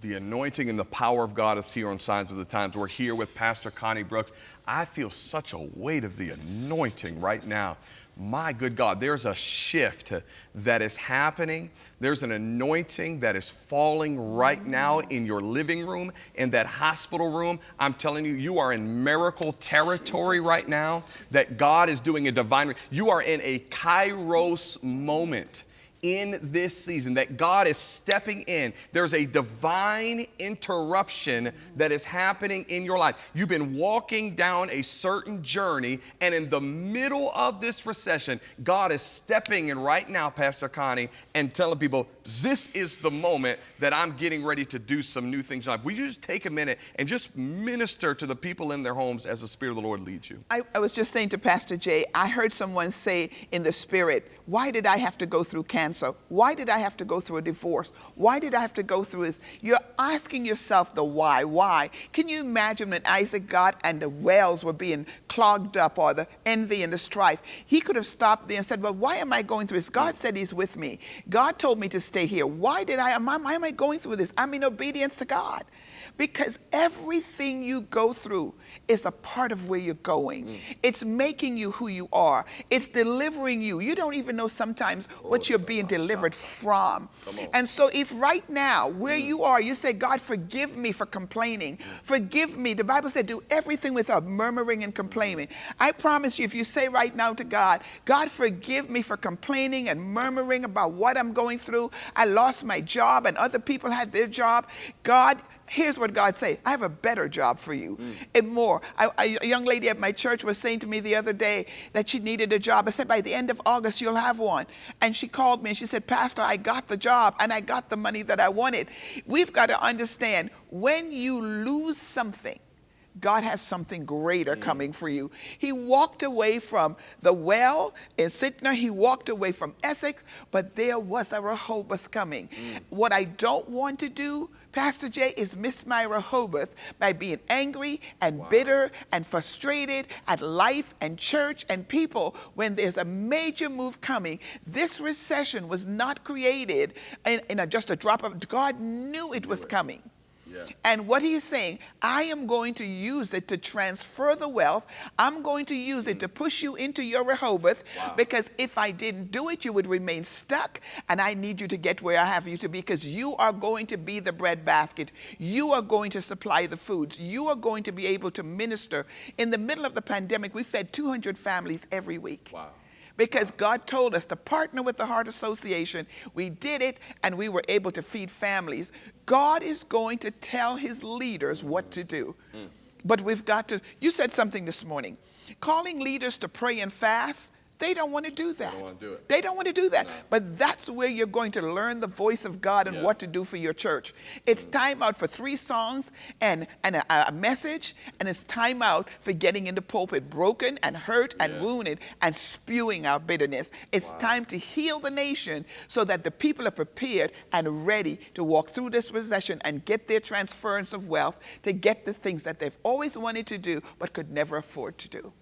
The anointing and the power of God is here on Signs of the Times. We're here with Pastor Connie Brooks. I feel such a weight of the anointing right now my good God, there's a shift that is happening. There's an anointing that is falling right now in your living room, in that hospital room. I'm telling you, you are in miracle territory right now, that God is doing a divine, you are in a kairos moment in this season, that God is stepping in. There's a divine interruption that is happening in your life. You've been walking down a certain journey, and in the middle of this recession, God is stepping in right now, Pastor Connie, and telling people, this is the moment that I'm getting ready to do some new things in life. Will you just take a minute and just minister to the people in their homes as the Spirit of the Lord leads you? I, I was just saying to Pastor Jay, I heard someone say in the Spirit, why did I have to go through cancer? So, why did I have to go through a divorce? Why did I have to go through this? You're asking yourself the why. Why? Can you imagine when Isaac got and the wells were being clogged up or the envy and the strife? He could have stopped there and said, Well, why am I going through this? God said He's with me. God told me to stay here. Why did I? Why am I going through this? I'm in obedience to God. Because everything you go through is a part of where you're going. Mm. It's making you who you are. It's delivering you. You don't even know sometimes what you're being delivered from. And so if right now, where mm. you are, you say, God, forgive me for complaining. Mm. Forgive me. The Bible said, do everything without murmuring and complaining. I promise you, if you say right now to God, God, forgive me for complaining and murmuring about what I'm going through. I lost my job and other people had their job. God, here's what God say, I have a better job for you mm. and more. I, a young lady at my church was saying to me the other day that she needed a job. I said, by the end of August, you'll have one. And she called me and she said, Pastor, I got the job and I got the money that I wanted. We've got to understand when you lose something, God has something greater mm. coming for you. He walked away from the well in Sitnah, he walked away from Esek, but there was a Rehoboth coming. Mm. What I don't want to do, Pastor Jay, is miss my Rehoboth by being angry and wow. bitter and frustrated at life and church and people when there's a major move coming. This recession was not created in, in a, just a drop of, God knew it was coming. And what he's saying, I am going to use it to transfer the wealth. I'm going to use it to mm. push you into your Rehoboth wow. because if I didn't do it, you would remain stuck. And I need you to get where I have you to be because you are going to be the bread basket. You are going to supply the foods. You are going to be able to minister. In the middle of the pandemic, we fed 200 families every week. Wow because God told us to partner with the Heart Association. We did it and we were able to feed families. God is going to tell his leaders what to do. Mm. But we've got to, you said something this morning. Calling leaders to pray and fast they don't want to do that. They don't want to do it. They don't want to do that. No. But that's where you're going to learn the voice of God and yeah. what to do for your church. It's mm. time out for three songs and, and a, a, message, and it's time out for getting in the pulpit broken and hurt and yeah. wounded and spewing out bitterness. It's wow. time to heal the nation so that the people are prepared and ready to walk through this recession and get their transference of wealth to get the things that they've always wanted to do but could never afford to do.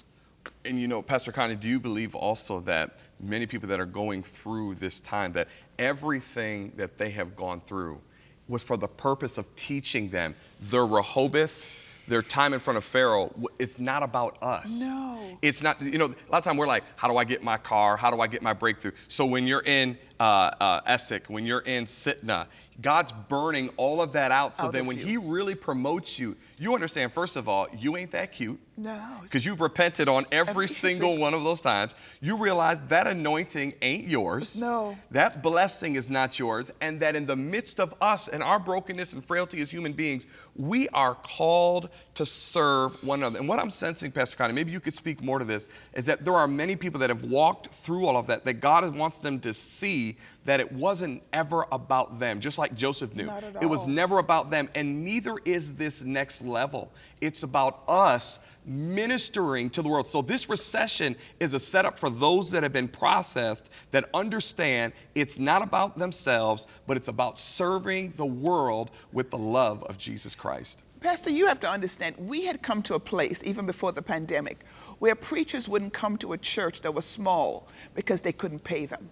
And you know, Pastor Connie, do you believe also that many people that are going through this time, that everything that they have gone through was for the purpose of teaching them their Rehoboth, their time in front of Pharaoh, it's not about us. No. It's not, you know, a lot of time we're like, how do I get my car? How do I get my breakthrough? So when you're in uh, uh, Esek, when you're in Sitnah, God's burning all of that out so out then when you. He really promotes you, you understand, first of all, you ain't that cute. No. Because you've repented on every, every single one of those times. You realize that anointing ain't yours. No. That blessing is not yours. And that in the midst of us and our brokenness and frailty as human beings, we are called to serve one another. And what I'm sensing, Pastor Connie, maybe you could speak more to this, is that there are many people that have walked through all of that, that God wants them to see that it wasn't ever about them, just like Joseph knew. It was never about them, and neither is this next level. It's about us ministering to the world. So this recession is a setup for those that have been processed that understand it's not about themselves, but it's about serving the world with the love of Jesus Christ. Pastor, you have to understand, we had come to a place, even before the pandemic, where preachers wouldn't come to a church that was small because they couldn't pay them.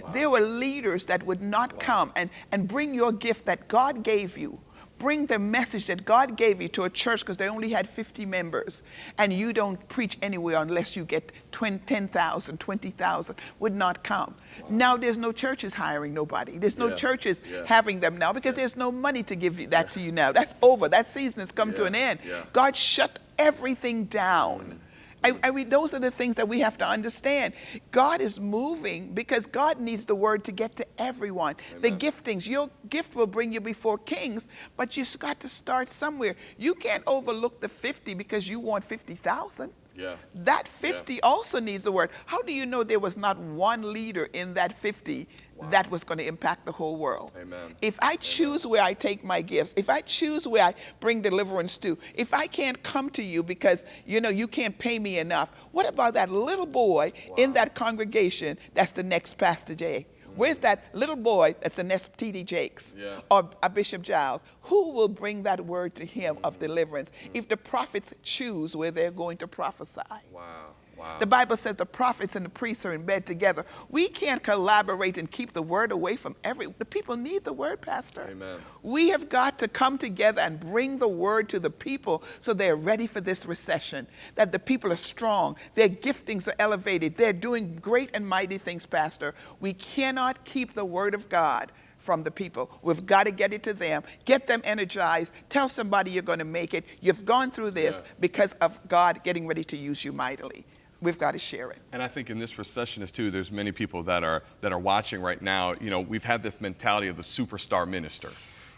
Wow. There were leaders that would not wow. come and, and bring your gift that God gave you bring the message that God gave you to a church because they only had 50 members and you don't preach anywhere unless you get 10,000, 20,000 would not come. Wow. Now there's no churches hiring nobody. There's no yeah. churches yeah. having them now because yeah. there's no money to give you that to you now. That's over. That season has come to an end. God shut everything down. Mm. I, I mean, those are the things that we have to understand. God is moving because God needs the word to get to everyone. Amen. The giftings, your gift will bring you before kings, but you've got to start somewhere. You can't overlook the 50 because you want 50,000. Yeah. That 50 yeah. also needs the word. How do you know there was not one leader in that 50 wow. that was going to impact the whole world? Amen. If I choose Amen. where I take my gifts, if I choose where I bring deliverance to, if I can't come to you because you know you can't pay me enough, what about that little boy wow. in that congregation that's the next Pastor Jay? Where's that little boy that's the next T.D. Jakes yeah. or a Bishop Giles? Who will bring that word to him mm-hmm. of deliverance mm-hmm. if the prophets choose where they're going to prophesy? Wow. Wow. The Bible says the prophets and the priests are in bed together. We can't collaborate and keep the word away from every. The people need the word, Pastor. Amen. We have got to come together and bring the word to the people so they're ready for this recession. That the people are strong, their giftings are elevated, they're doing great and mighty things, Pastor. We cannot keep the word of God from the people. We've got to get it to them, get them energized, tell somebody you're going to make it. You've gone through this yeah. because of God getting ready to use you mightily we've got to share it. And I think in this recessionist too, there's many people that are that are watching right now. You know, we've had this mentality of the superstar minister.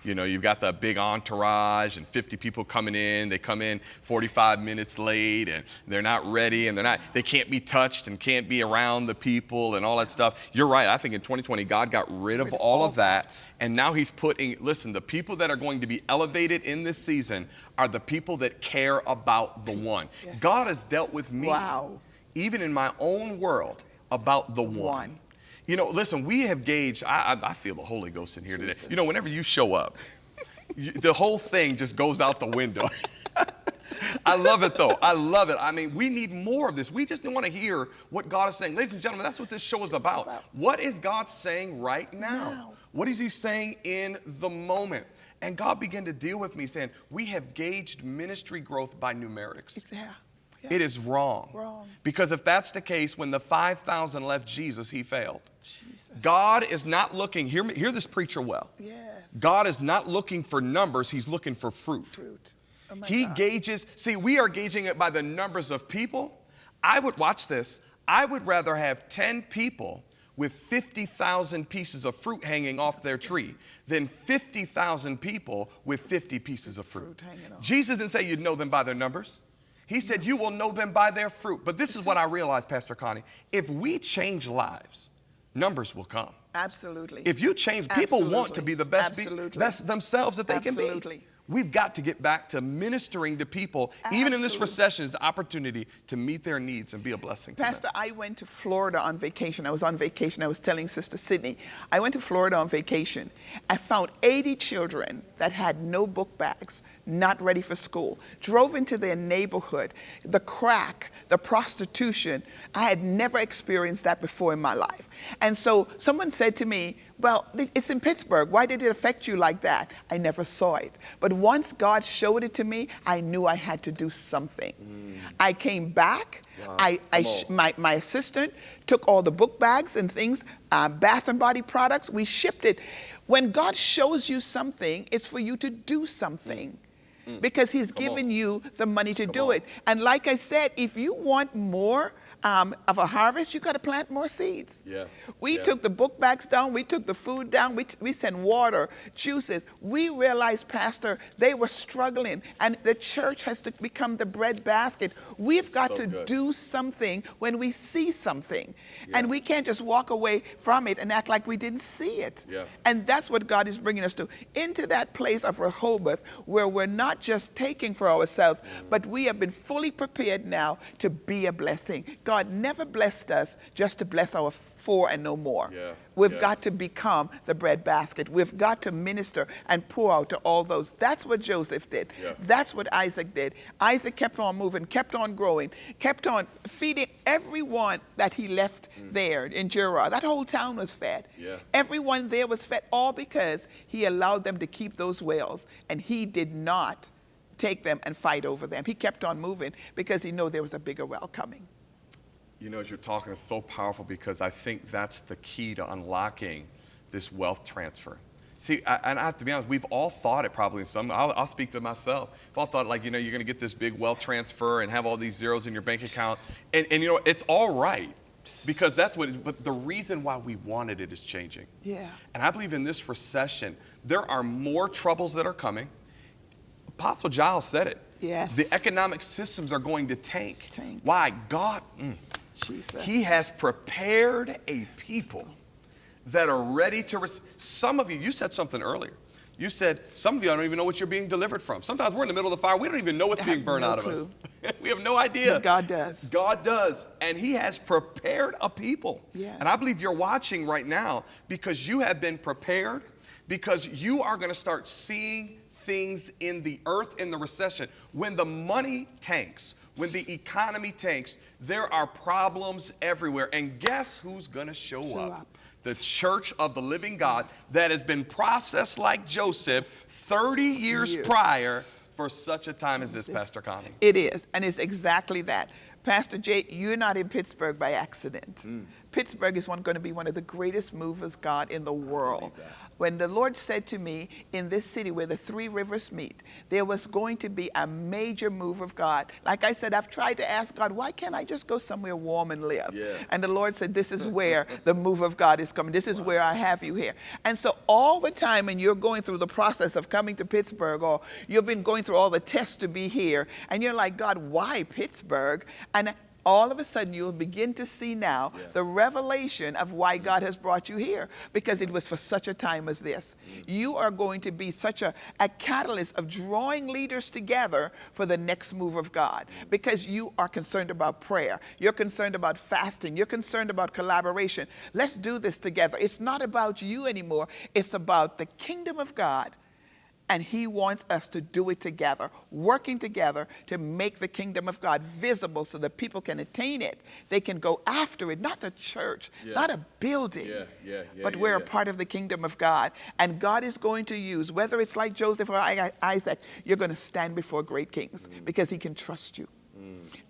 You know, you've got the big entourage and 50 people coming in. They come in 45 minutes late and they're not ready and they're not, they can't be touched and can't be around the people and all that stuff. You're right. I think in 2020, God got rid of all of that. And now He's putting, listen, the people that are going to be elevated in this season are the people that care about the one. Yes. God has dealt with me. Wow even in my own world, about the one. one. You know, listen, we have gauged, I, I, I feel the Holy Ghost in here Jesus. today. You know, whenever you show up, you, the whole thing just goes out the window. I love it though. I love it. I mean, we need more of this. We just want to hear what God is saying. Ladies and gentlemen, that's what this show is about. What is God saying right now? now? What is He saying in the moment? And God began to deal with me saying, We have gauged ministry growth by numerics. Yeah. It is wrong. Wrong. Because if that's the case, when the 5,000 left Jesus, he failed. Jesus. God is not looking, hear, me, hear this preacher well. Yes. God is not looking for numbers, he's looking for fruit. Fruit. Oh he God. gauges, see, we are gauging it by the numbers of people. I would watch this. I would rather have 10 people with 50,000 pieces of fruit hanging off their tree than 50,000 people with 50 pieces of fruit. fruit Jesus didn't say you'd know them by their numbers. He said, You will know them by their fruit. But this is what I realized, Pastor Connie. If we change lives, numbers will come. Absolutely. If you change, people Absolutely. want to be the best, be, best themselves that they Absolutely. can be. We've got to get back to ministering to people, Absolutely. even in this recession, is the opportunity to meet their needs and be a blessing Pastor, them. Pastor, I went to Florida on vacation. I was on vacation. I was telling Sister Sydney, I went to Florida on vacation. I found 80 children that had no book bags, not ready for school. Drove into their neighborhood. The crack, the prostitution, I had never experienced that before in my life. And so someone said to me, well, it's in Pittsburgh. Why did it affect you like that? I never saw it. But once God showed it to me, I knew I had to do something. Mm. I came back. Wow. I, I my, my assistant took all the book bags and things, uh, bath and body products. We shipped it. When God shows you something, it's for you to do something. Because He's Come given on. you the money to Come do on. it. And like I said, if you want more, um, of a harvest, you got to plant more seeds. Yeah. We yeah. took the book bags down, we took the food down, we, we sent water, juices. We realized, Pastor, they were struggling, and the church has to become the bread basket. We've got so to good. do something when we see something, yeah. and we can't just walk away from it and act like we didn't see it. Yeah. And that's what God is bringing us to into that place of Rehoboth where we're not just taking for ourselves, mm. but we have been fully prepared now to be a blessing. God God never blessed us just to bless our four and no more. Yeah, We've yeah. got to become the bread basket. We've got to minister and pour out to all those. That's what Joseph did. Yeah. That's what Isaac did. Isaac kept on moving, kept on growing, kept on feeding everyone that he left there in Gerar. That whole town was fed. Mm. Yeah. Everyone there was fed, all because he allowed them to keep those wells, and he did not take them and fight over them. He kept on moving because he knew there was a bigger well coming. You know, as you're talking, it's so powerful because I think that's the key to unlocking this wealth transfer. See, I, and I have to be honest, we've all thought it probably in some, I'll, I'll speak to myself. We've all thought, like, you know, you're going to get this big wealth transfer and have all these zeros in your bank account. And, and you know, it's all right because that's what, it, but the reason why we wanted it is changing. Yeah. And I believe in this recession, there are more troubles that are coming. Apostle Giles said it. Yes. The economic systems are going to tank. Tank. Why? God, mm, Jesus. He has prepared a people that are ready to receive. Some of you, you said something earlier. You said, some of you, I don't even know what you're being delivered from. Sometimes we're in the middle of the fire. We don't even know what's being burned no out of clue. us. we have no idea. But God does. God does. And He has prepared a people. Yes. And I believe you're watching right now because you have been prepared, because you are going to start seeing things in the earth in the recession. When the money tanks, when the economy tanks, there are problems everywhere. And guess who's going to show, Show up? up. The church of the living God that has been processed like Joseph 30 years, Years. prior for such a time as this, Pastor Connie. It is, and it's exactly that. Pastor Jay, you're not in Pittsburgh by accident. Mm. Pittsburgh is one, going to be one of the greatest movers God in the world. When the Lord said to me, in this city where the three rivers meet, there was going to be a major move of God. Like I said, I've tried to ask God, why can't I just go somewhere warm and live? Yeah. And the Lord said, This is where the move of God is coming. This is where I have you here. And so, all the time, when you're going through the process of coming to Pittsburgh, or you've been going through all the tests to be here, and you're like, God, why Pittsburgh? And all of a sudden, you'll begin to see now the revelation of why mm-hmm. God has brought you here, because it was for such a time as this. Mm-hmm. You are going to be such a, a catalyst of drawing leaders together for the next move of God, mm-hmm. because you are concerned about prayer, you're concerned about fasting, you're concerned about collaboration. Let's do this together. It's not about you anymore, it's about the kingdom of God. And he wants us to do it together, working together to make the kingdom of God visible so that people can attain it. They can go after it, not a church, Yeah. not a building, Yeah, yeah, but we're a part of the kingdom of God. And God is going to use, whether it's like Joseph or Isaac, you're going to stand before great kings Mm. because he can trust you.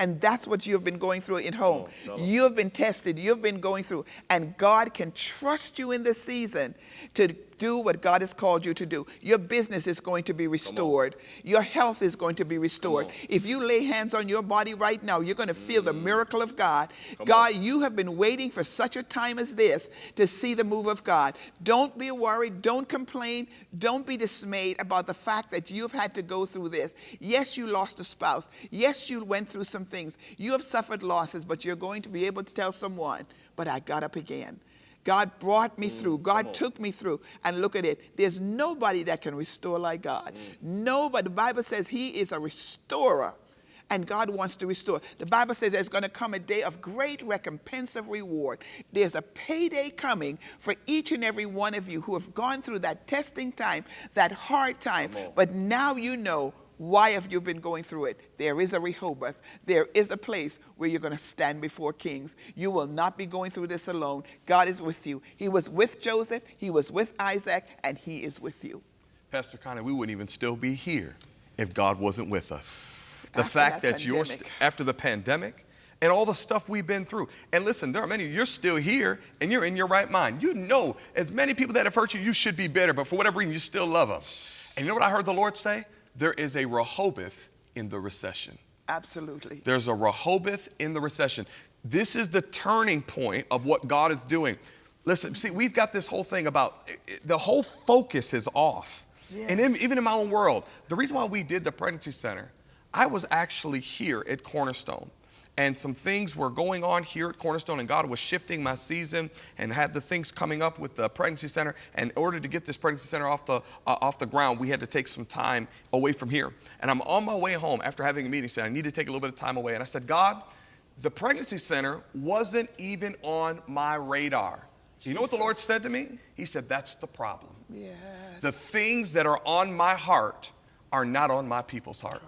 And that's what you have been going through at home. tell 'em. You have been tested, you've been going through, and God can trust you in this season to do what God has called you to do. Your business is going to be restored, your health is going to be restored. If you lay hands on your body right now, you're going to feel the miracle of God. God, you have been waiting for such a time as this to see the move of God. Don't be worried, don't complain, don't be dismayed about the fact that you've had to go through this. Yes, you lost a spouse. Yes, you went through some things. You have suffered losses, but you're going to be able to tell someone, but I got up again. God brought me through. God took me through. And look at it. There's nobody that can restore like God. Nobody. The Bible says He is a restorer. And God wants to restore. The Bible says there's going to come a day of great recompense of reward. There's a payday coming for each and every one of you who have gone through that testing time, that hard time. But now you know why have you been going through it? There is a Rehoboth. There is a place where you're going to stand before kings. You will not be going through this alone. God is with you. He was with Joseph, he was with Isaac, and he is with you. Pastor Connie, we wouldn't even still be here if God wasn't with us. The After fact that that, you're, after the pandemic and all the stuff we've been through. And listen, there are many, you're still here and you're in your right mind. You know, as many people that have hurt you, you should be bitter, but for whatever reason, you still love them. And you know what I heard the Lord say? There is a Rehoboth in the recession. Absolutely. There's a Rehoboth in the recession. This is the turning point of what God is doing. Listen, see, we've got this whole thing about the whole focus is off. And in, even in my own world, the reason why we did the pregnancy center, I was actually here at Cornerstone. And some things were going on here at Cornerstone, and God was shifting my season and had the things coming up with the pregnancy center. And in order to get this pregnancy center off the, uh, off the ground, we had to take some time away from here. And I'm on my way home after having a meeting, saying, I need to take a little bit of time away. And I said, God, the pregnancy center wasn't even on my radar. Jesus. You know what the Lord said to me? He said, That's the problem. Yes. The things that are on my heart are not on my people's heart.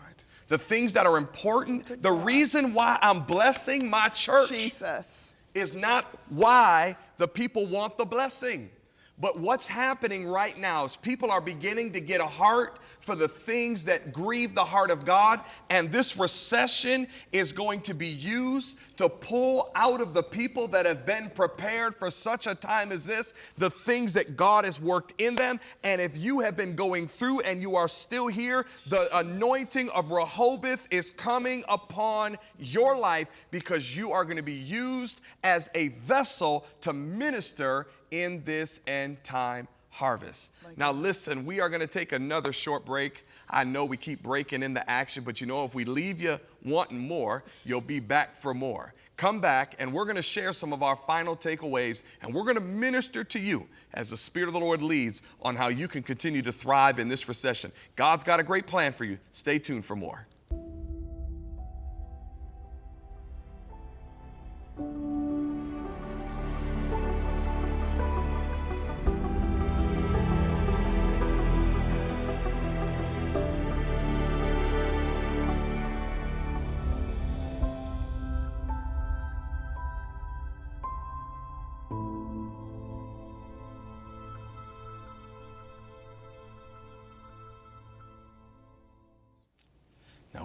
The things that are important, the reason why I'm blessing my church Jesus. is not why the people want the blessing. But what's happening right now is people are beginning to get a heart for the things that grieve the heart of God. And this recession is going to be used to pull out of the people that have been prepared for such a time as this the things that God has worked in them. And if you have been going through and you are still here, the anointing of Rehoboth is coming upon your life because you are going to be used as a vessel to minister in this end time harvest. Now, listen, we are going to take another short break. I know we keep breaking in the action, but you know, if we leave you wanting more, you'll be back for more. Come back, and we're going to share some of our final takeaways, and we're going to minister to you as the Spirit of the Lord leads on how you can continue to thrive in this recession. God's got a great plan for you. Stay tuned for more.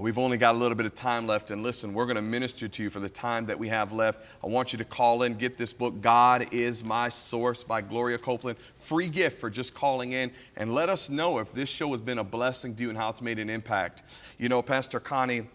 We've only got a little bit of time left, and listen, we're going to minister to you for the time that we have left. I want you to call in, get this book, God is My Source by Gloria Copeland. Free gift for just calling in, and let us know if this show has been a blessing to you and how it's made an impact. You know, Pastor Connie,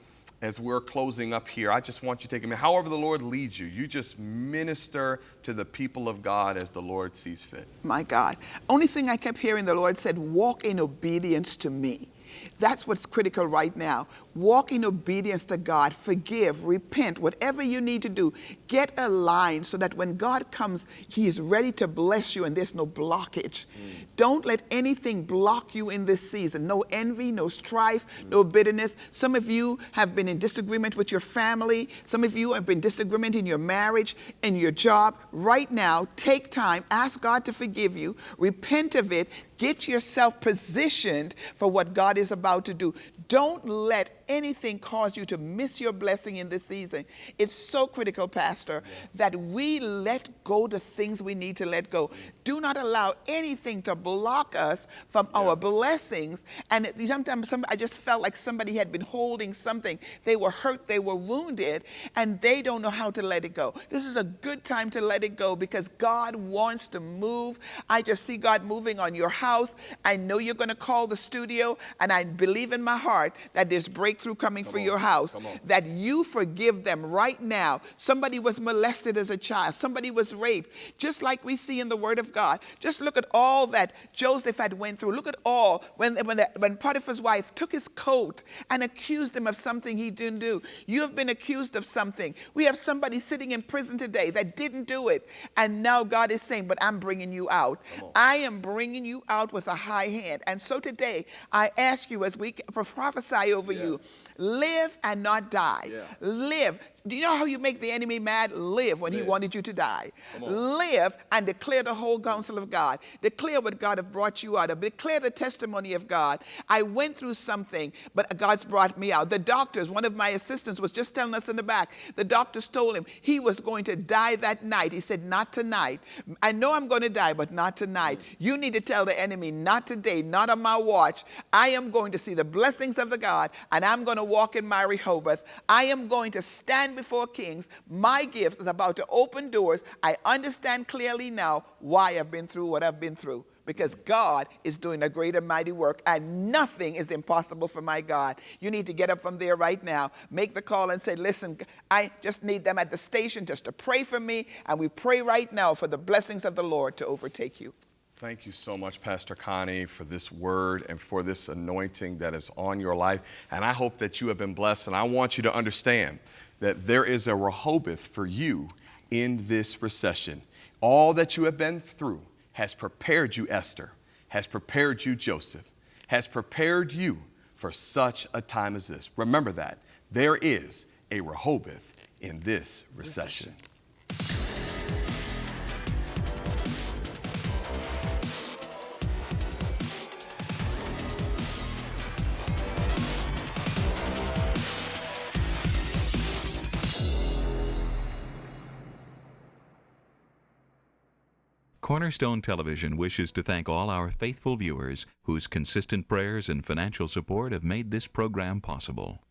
as we're closing up here, I just want you to take a minute. However, the Lord leads you, you just minister to the people of God as the Lord sees fit. My God. Only thing I kept hearing the Lord said, walk in obedience to me. That's what's critical right now. Walk in obedience to God, forgive, repent, whatever you need to do. Get aligned so that when God comes, He is ready to bless you and there's no blockage. Mm. Don't let anything block you in this season. No envy, no strife, mm. no bitterness. Some of you have been in disagreement with your family. Some of you have been disagreement in your marriage, in your job. Right now, take time, ask God to forgive you, repent of it, get yourself positioned for what God is about to do. Don't let anything cause you to miss your blessing in this season. It's so critical, Pastor, yeah. that we let go the things we need to let go. Do not allow anything to block us from yeah. our blessings. And it, sometimes some, I just felt like somebody had been holding something. They were hurt, they were wounded, and they don't know how to let it go. This is a good time to let it go because God wants to move. I just see God moving on your house. I know you're going to call the studio, and I believe in my heart that there's breakthrough coming Come for on. your house, that you forgive them right now. Somebody was molested as a child, somebody was raped, just like we see in the Word of God. Just look at all that Joseph had went through. Look at all when, when, the, when Potiphar's wife took his coat and accused him of something he didn't do. You have been accused of something. We have somebody sitting in prison today that didn't do it. And now God is saying, but I'm bringing you out. I am bringing you out with a high hand. And so today, I ask you as we prophesy over yes. you, live and not die. Yeah. Live do you know how you make the enemy mad? Live when Live. he wanted you to die. Live and declare the whole counsel of God. Declare what God have brought you out of. Declare the testimony of God. I went through something, but God's brought me out. The doctors, one of my assistants was just telling us in the back, the doctors told him he was going to die that night. He said, not tonight. I know I'm going to die, but not tonight. You need to tell the enemy, not today, not on my watch. I am going to see the blessings of the God, and I'm going to walk in my Rehoboth. I am going to stand before kings. My gift is about to open doors. I understand clearly now why I've been through what I've been through because God is doing a great and mighty work, and nothing is impossible for my God. You need to get up from there right now, make the call, and say, Listen, I just need them at the station just to pray for me, and we pray right now for the blessings of the Lord to overtake you. Thank you so much, Pastor Connie, for this word and for this anointing that is on your life. And I hope that you have been blessed. And I want you to understand that there is a Rehoboth for you in this recession. All that you have been through has prepared you, Esther, has prepared you, Joseph, has prepared you for such a time as this. Remember that. There is a Rehoboth in this recession. Cornerstone Television wishes to thank all our faithful viewers whose consistent prayers and financial support have made this program possible.